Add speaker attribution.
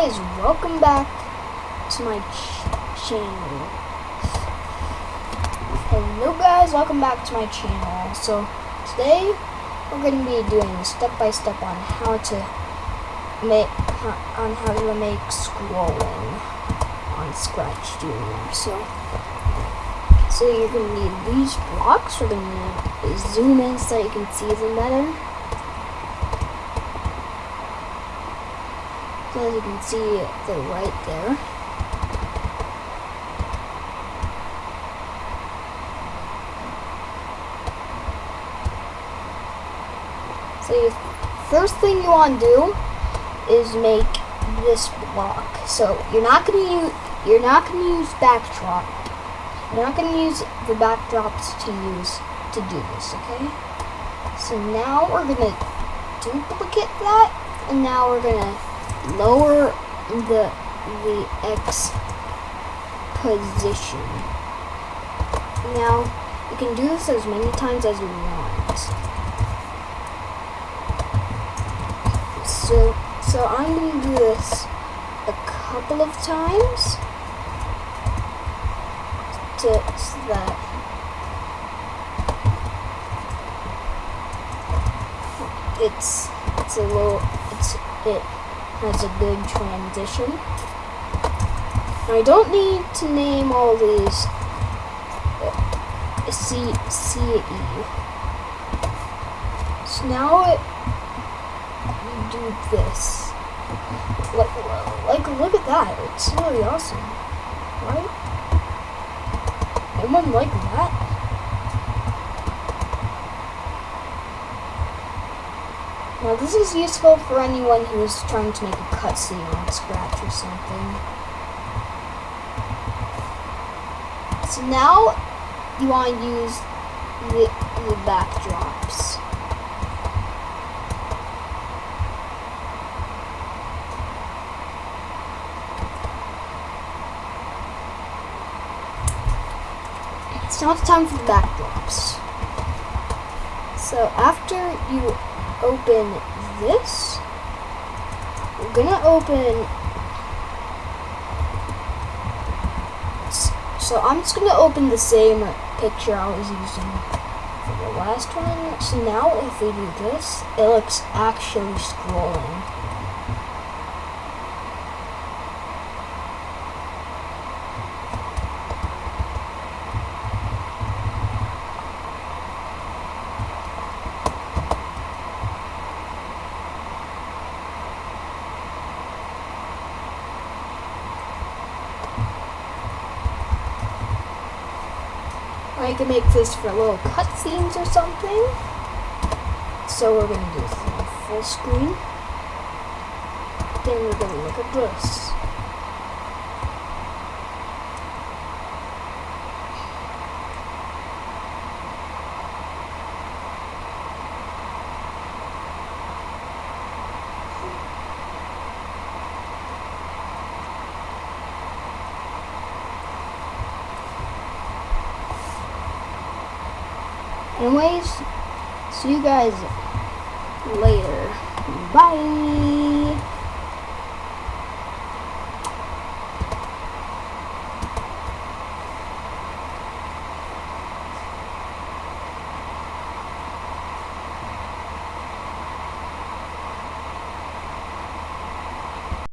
Speaker 1: guys, welcome back to my ch channel. Hello guys, welcome back to my channel. So today we're going to be doing step by step on how to make on how to make scrolling on Scratch Junior. So so you're going to need these blocks. We're going to zoom in so you can see them better. So as you can see, they're right there. So first thing you want to do is make this block. So you're not going to use you're not going to use backdrop. You're not going to use the backdrops to use to do this, okay? So now we're going to duplicate that, and now we're going to lower the the X position. Now, you can do this as many times as you want. So, so I'm going to do this a couple of times to, so that it's it's a little it's it has a good transition. I don't need to name all these uh, C C E. So now it, we do this. Like, like, look at that. It's really awesome, right? Anyone like that? Now this is useful for anyone who's trying to make a cutscene on Scratch or something. So now you want to use the, the backdrops. It's time for the backdrops. So after you open this. We're gonna open. So I'm just gonna open the same picture I was using for the last one. So now if we do this, it looks actually scrolling. I can make this for little cutscenes or something. So we're to do full screen. Then we're to look at this. Anyways, see you guys later. Bye.